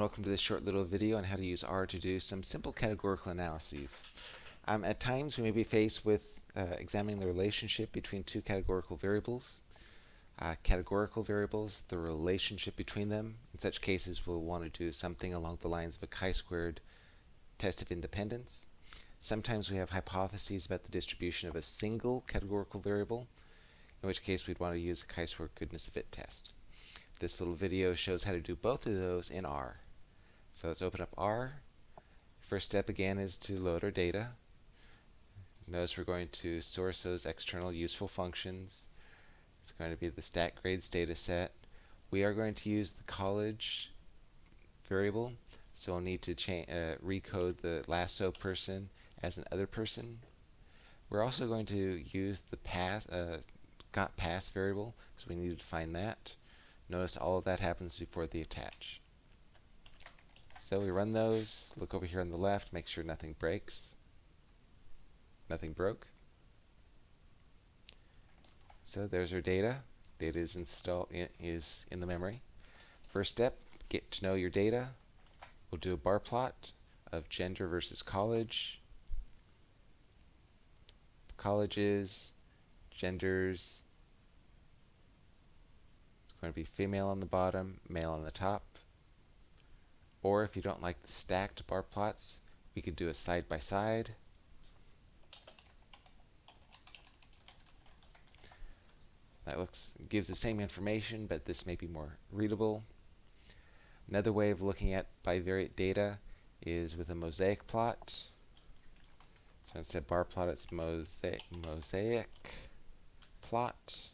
and welcome to this short little video on how to use R to do some simple categorical analyses. Um, at times we may be faced with uh, examining the relationship between two categorical variables. Uh, categorical variables, the relationship between them. In such cases we'll want to do something along the lines of a chi-squared test of independence. Sometimes we have hypotheses about the distribution of a single categorical variable, in which case we'd want to use a chi-squared goodness of fit test. This little video shows how to do both of those in R. So let's open up R. First step again is to load our data. Notice we're going to source those external useful functions. It's going to be the stat grades data set. We are going to use the college variable, so we'll need to uh, recode the lasso person as an other person. We're also going to use the pass uh, got pass variable, so we need to find that. Notice all of that happens before the attach. So we run those, look over here on the left, make sure nothing breaks. Nothing broke. So there's our data. Data is installed is in the memory. First step, get to know your data. We'll do a bar plot of gender versus college. Colleges, genders, It's going to be female on the bottom, male on the top. Or if you don't like the stacked bar plots, we could do a side by side. That looks gives the same information, but this may be more readable. Another way of looking at bivariate data is with a mosaic plot. So instead of bar plot, it's mosaic, mosaic plot.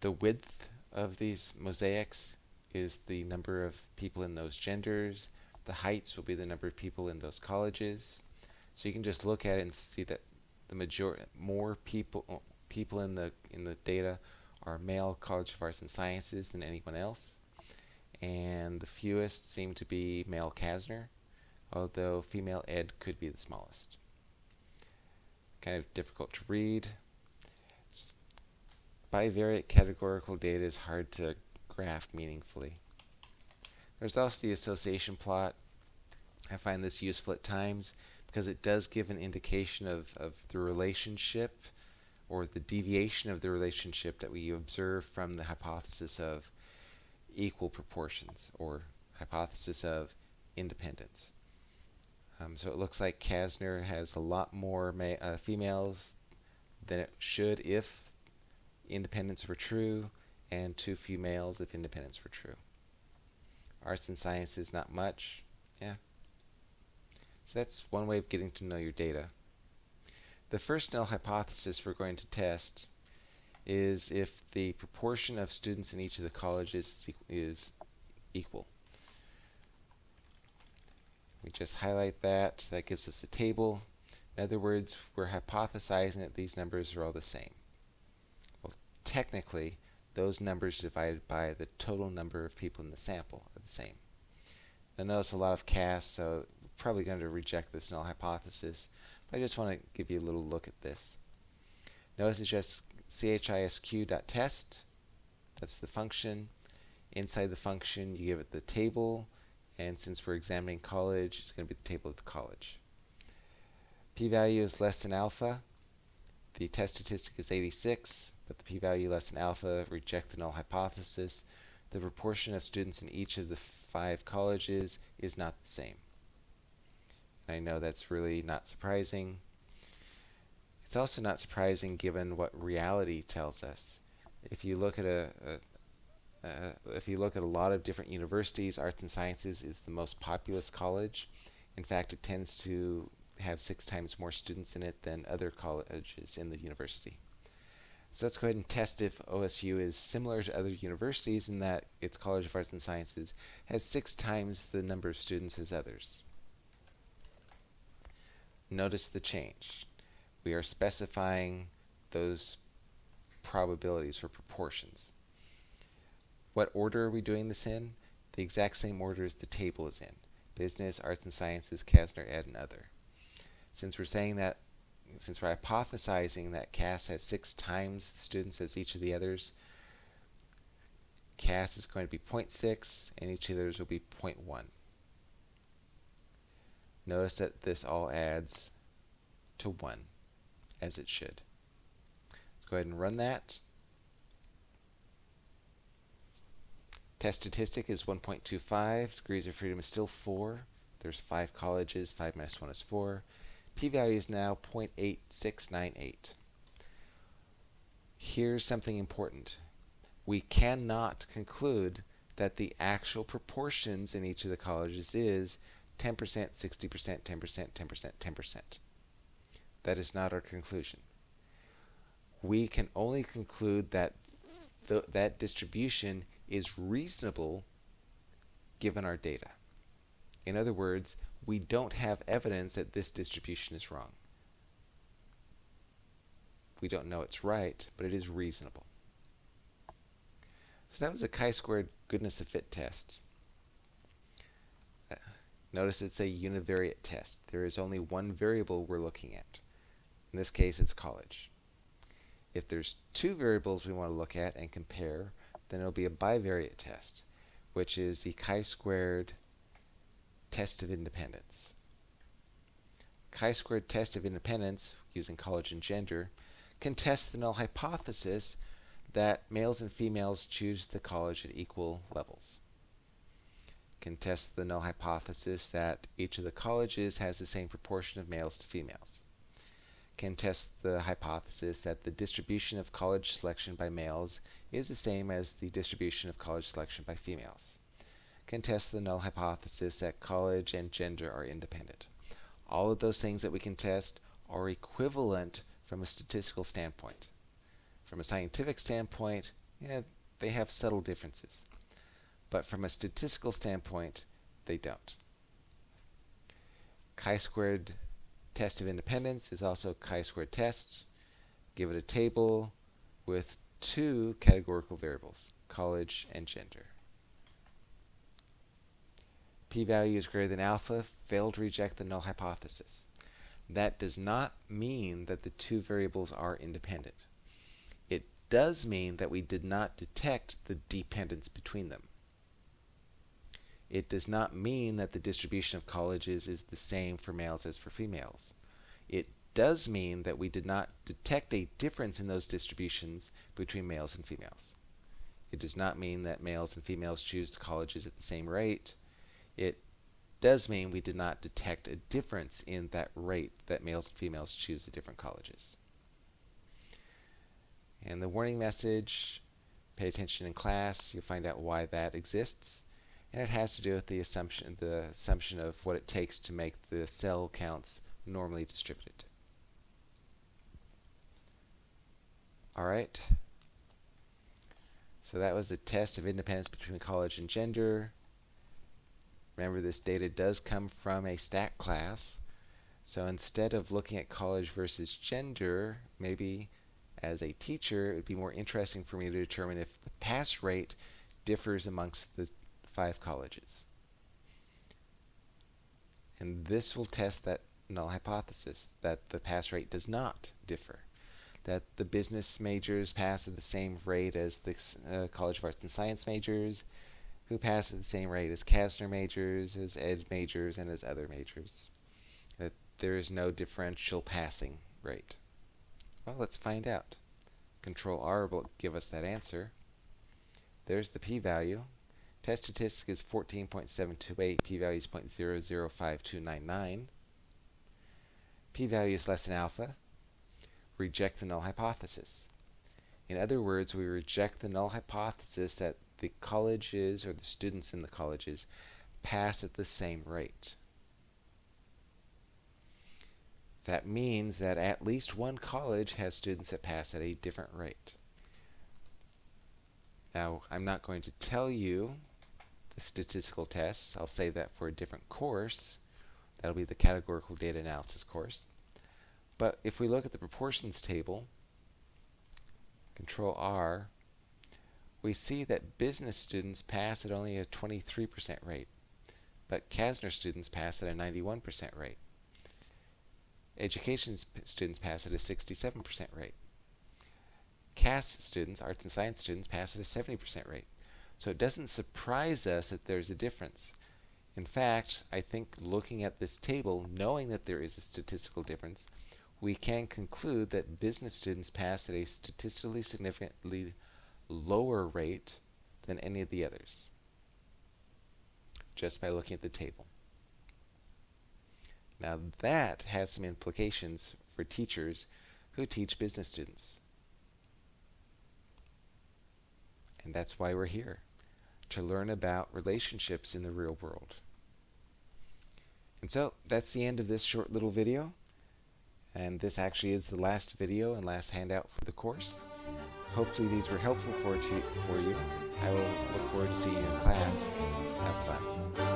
The width of these mosaics is the number of people in those genders. The heights will be the number of people in those colleges. So you can just look at it and see that the majority, more people, people in the in the data are male College of Arts and Sciences than anyone else, and the fewest seem to be male CASNR, although female Ed could be the smallest. Kind of difficult to read bivariate categorical data is hard to graph meaningfully. There's also the association plot. I find this useful at times because it does give an indication of, of the relationship or the deviation of the relationship that we observe from the hypothesis of equal proportions or hypothesis of independence. Um, so it looks like CASNR has a lot more uh, females than it should if independence were true, and too few males if independence were true. Arts and sciences, not much. Yeah. So that's one way of getting to know your data. The first null hypothesis we're going to test is if the proportion of students in each of the colleges is equal. We just highlight that. so That gives us a table. In other words, we're hypothesizing that these numbers are all the same technically, those numbers divided by the total number of people in the sample are the same. Now notice a lot of casts, so we're probably going to reject this null hypothesis, but I just want to give you a little look at this. Notice it's just chisq.test. That's the function. Inside the function, you give it the table, and since we're examining college, it's going to be the table of the college. p-value is less than alpha. The test statistic is 86 but the p-value less than alpha, reject the null hypothesis. The proportion of students in each of the five colleges is not the same. I know that's really not surprising. It's also not surprising given what reality tells us. If you look at a, a uh, if you look at a lot of different universities, arts and sciences is the most populous college. In fact, it tends to have six times more students in it than other colleges in the university. So let's go ahead and test if OSU is similar to other universities in that its College of Arts and Sciences has six times the number of students as others. Notice the change. We are specifying those probabilities or proportions. What order are we doing this in? The exact same order as the table is in. Business, Arts and Sciences, CASNR, Ed, and Other. Since we're saying that since we're hypothesizing that CAS has six times the students as each of the others, CAS is going to be 0.6, and each of those will be 0.1. Notice that this all adds to 1, as it should. Let's go ahead and run that. Test statistic is 1.25. Degrees of freedom is still 4. There's 5 colleges. 5 minus 1 is 4. P-value is now 0.8698. Here's something important. We cannot conclude that the actual proportions in each of the colleges is 10%, 60%, 10%, 10%, 10%. That is not our conclusion. We can only conclude that th that distribution is reasonable given our data. In other words, we don't have evidence that this distribution is wrong. We don't know it's right, but it is reasonable. So that was a chi-squared goodness of fit test. Uh, notice it's a univariate test. There is only one variable we're looking at. In this case, it's college. If there's two variables we want to look at and compare, then it'll be a bivariate test, which is the chi-squared test of independence. Chi-squared test of independence, using college and gender, can test the null hypothesis that males and females choose the college at equal levels. Can test the null hypothesis that each of the colleges has the same proportion of males to females. Can test the hypothesis that the distribution of college selection by males is the same as the distribution of college selection by females. Can test the null hypothesis that college and gender are independent. All of those things that we can test are equivalent from a statistical standpoint. From a scientific standpoint, yeah, they have subtle differences. But from a statistical standpoint, they don't. Chi-squared test of independence is also chi-squared test. Give it a table with two categorical variables, college and gender. P-value is greater than alpha, fail to reject the null hypothesis. That does not mean that the two variables are independent. It does mean that we did not detect the dependence between them. It does not mean that the distribution of colleges is the same for males as for females. It does mean that we did not detect a difference in those distributions between males and females. It does not mean that males and females choose colleges at the same rate. It does mean we did not detect a difference in that rate that males and females choose the different colleges. And the warning message, pay attention in class, you'll find out why that exists. And it has to do with the assumption, the assumption of what it takes to make the cell counts normally distributed. All right. So that was the test of independence between college and gender. Remember, this data does come from a stat class. So instead of looking at college versus gender, maybe as a teacher, it would be more interesting for me to determine if the pass rate differs amongst the five colleges. And this will test that null hypothesis, that the pass rate does not differ. That the business majors pass at the same rate as the uh, College of Arts and Science majors, who pass at the same rate as CASNR majors, as Ed majors, and as other majors. That there is no differential passing rate. Well, let's find out. Control R will give us that answer. There's the p-value. Test statistic is 14.728, p-value is 0.005299. P-value is less than alpha. Reject the null hypothesis. In other words, we reject the null hypothesis that the colleges or the students in the colleges pass at the same rate. That means that at least one college has students that pass at a different rate. Now, I'm not going to tell you the statistical tests. I'll say that for a different course. That'll be the categorical data analysis course. But if we look at the proportions table, Control R, we see that business students pass at only a 23% rate, but CASNR students pass at a 91% rate. Education students pass at a 67% rate. CAS students, arts and science students, pass at a 70% rate. So it doesn't surprise us that there's a difference. In fact, I think looking at this table, knowing that there is a statistical difference, we can conclude that business students pass at a statistically significantly lower rate than any of the others, just by looking at the table. Now that has some implications for teachers who teach business students. And that's why we're here, to learn about relationships in the real world. And so that's the end of this short little video. And this actually is the last video and last handout for the course. Hopefully these were helpful for, for you. I will look forward to seeing you in class. Have fun.